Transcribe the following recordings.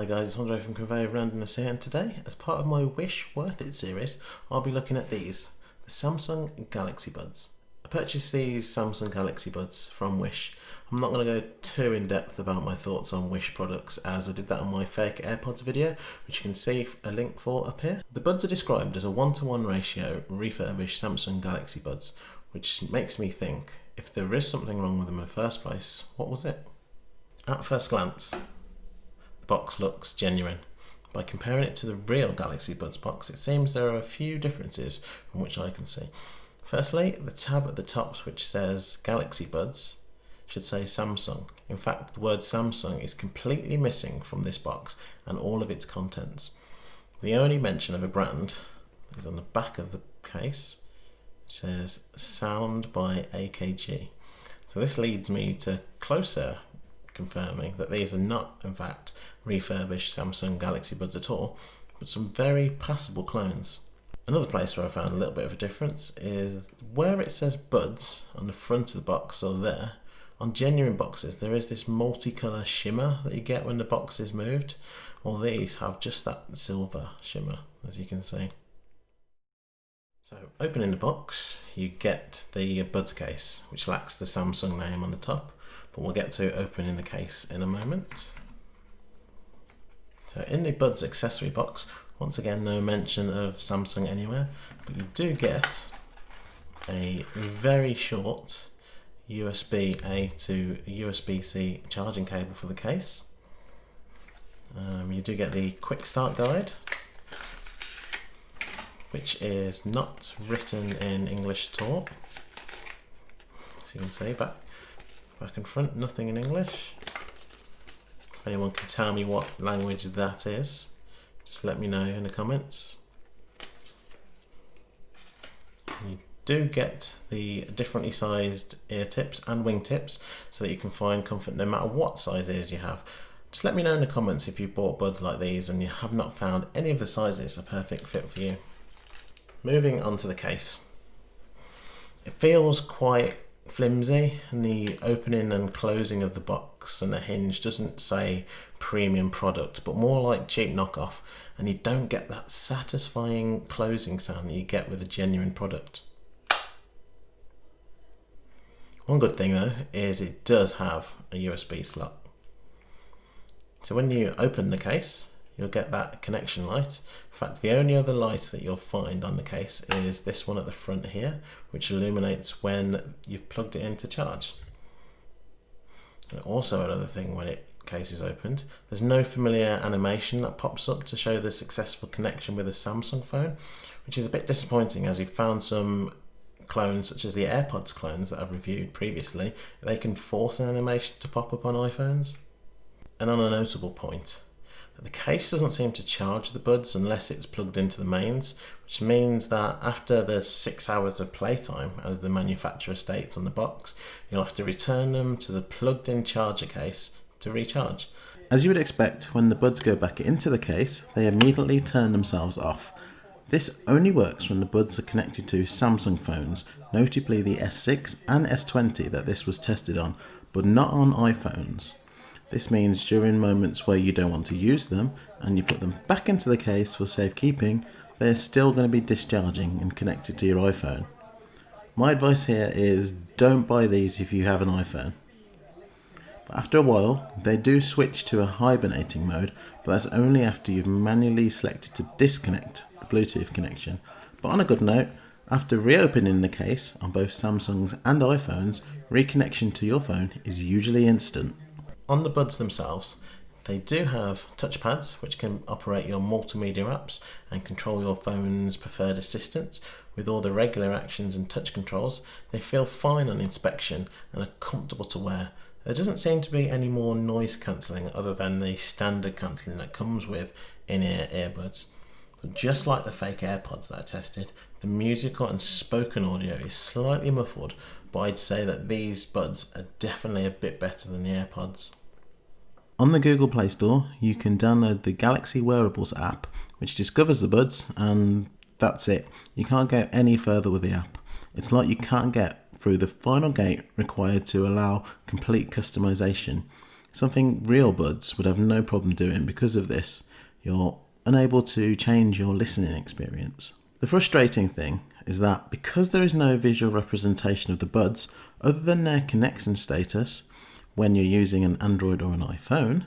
Hi guys, it's Andre from Conveyor Randomness here and today, as part of my Wish Worth It series, I'll be looking at these, the Samsung Galaxy Buds. I purchased these Samsung Galaxy Buds from Wish. I'm not going to go too in depth about my thoughts on Wish products as I did that on my fake AirPods video, which you can see a link for up here. The buds are described as a one-to-one -one ratio refurbished Samsung Galaxy Buds, which makes me think, if there is something wrong with them in the first place, what was it? At first glance, box looks genuine. By comparing it to the real Galaxy Buds box, it seems there are a few differences from which I can see. Firstly, the tab at the top which says Galaxy Buds should say Samsung. In fact, the word Samsung is completely missing from this box and all of its contents. The only mention of a brand is on the back of the case. Says Sound by AKG. So this leads me to closer confirming that these are not, in fact, refurbished Samsung Galaxy Buds at all, but some very passable clones. Another place where I found a little bit of a difference is where it says Buds on the front of the box or there, on genuine boxes there is this multicolour shimmer that you get when the box is moved. All these have just that silver shimmer, as you can see. So opening the box, you get the Buds case, which lacks the Samsung name on the top, but we'll get to opening the case in a moment. So in the Buds accessory box, once again no mention of Samsung anywhere, but you do get a very short USB-A to USB-C charging cable for the case. Um, you do get the quick start guide, which is not written in English at all. As you can see, back, back and front, nothing in English. If anyone can tell me what language that is, just let me know in the comments. You do get the differently sized ear tips and wing tips so that you can find comfort no matter what size ears you have. Just let me know in the comments if you bought buds like these and you have not found any of the sizes a perfect fit for you. Moving on to the case. It feels quite flimsy and the opening and closing of the box and the hinge doesn't say premium product but more like cheap knockoff and you don't get that satisfying closing sound that you get with a genuine product. One good thing though is it does have a USB slot. So when you open the case you'll get that connection light. In fact, the only other light that you'll find on the case is this one at the front here, which illuminates when you've plugged it in to charge. And also another thing when it case is opened, there's no familiar animation that pops up to show the successful connection with a Samsung phone, which is a bit disappointing as we found some clones such as the AirPods clones that I've reviewed previously, they can force an animation to pop up on iPhones. And on a notable point, the case doesn't seem to charge the buds unless it's plugged into the mains, which means that after the six hours of playtime, as the manufacturer states on the box, you'll have to return them to the plugged in charger case to recharge. As you would expect, when the buds go back into the case, they immediately turn themselves off. This only works when the buds are connected to Samsung phones, notably the S6 and S20 that this was tested on, but not on iPhones. This means during moments where you don't want to use them and you put them back into the case for safekeeping, they're still going to be discharging and connected to your iPhone. My advice here is don't buy these if you have an iPhone. But after a while, they do switch to a hibernating mode, but that's only after you've manually selected to disconnect the Bluetooth connection. But on a good note, after reopening the case on both Samsungs and iPhones, reconnection to your phone is usually instant. On the buds themselves, they do have touchpads which can operate your multimedia apps and control your phone's preferred assistants. With all the regular actions and touch controls, they feel fine on inspection and are comfortable to wear. There doesn't seem to be any more noise cancelling other than the standard cancelling that comes with in-ear earbuds. But just like the fake AirPods that I tested, the musical and spoken audio is slightly muffled, but I'd say that these buds are definitely a bit better than the AirPods. On the Google Play Store, you can download the Galaxy Wearables app, which discovers the buds, and that's it. You can't go any further with the app. It's like you can't get through the final gate required to allow complete customization. Something real buds would have no problem doing because of this. You're unable to change your listening experience. The frustrating thing is that because there is no visual representation of the buds other than their connection status when you're using an Android or an iPhone,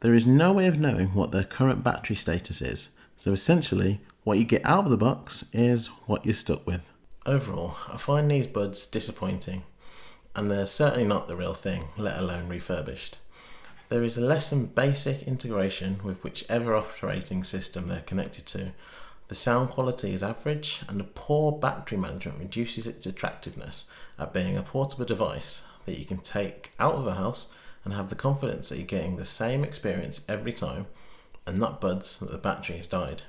there is no way of knowing what their current battery status is. So essentially, what you get out of the box is what you're stuck with. Overall, I find these buds disappointing, and they're certainly not the real thing, let alone refurbished. There is less than basic integration with whichever operating system they're connected to. The sound quality is average, and the poor battery management reduces its attractiveness at being a portable device that you can take out of the house and have the confidence that you're getting the same experience every time and not buds that the battery has died.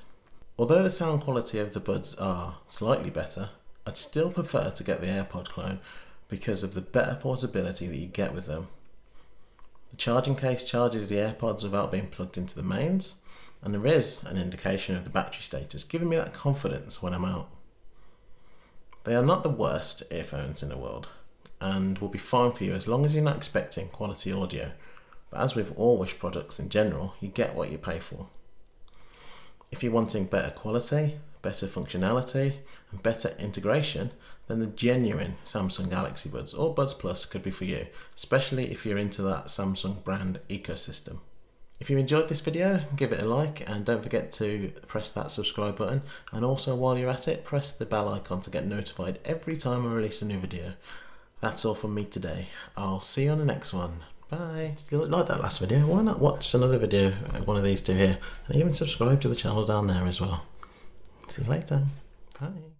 Although the sound quality of the buds are slightly better, I'd still prefer to get the AirPod clone because of the better portability that you get with them. The charging case charges the AirPods without being plugged into the mains, and there is an indication of the battery status, giving me that confidence when I'm out. They are not the worst earphones in the world, and will be fine for you as long as you're not expecting quality audio. But as with all Wish products in general, you get what you pay for. If you're wanting better quality, better functionality, and better integration, then the genuine Samsung Galaxy Buds or Buds Plus could be for you, especially if you're into that Samsung brand ecosystem. If you enjoyed this video, give it a like and don't forget to press that subscribe button and also while you're at it, press the bell icon to get notified every time I release a new video. That's all from me today. I'll see you on the next one. Bye. If you like that last video, why not watch another video, uh, one of these two here, and even subscribe to the channel down there as well. See you later. Bye.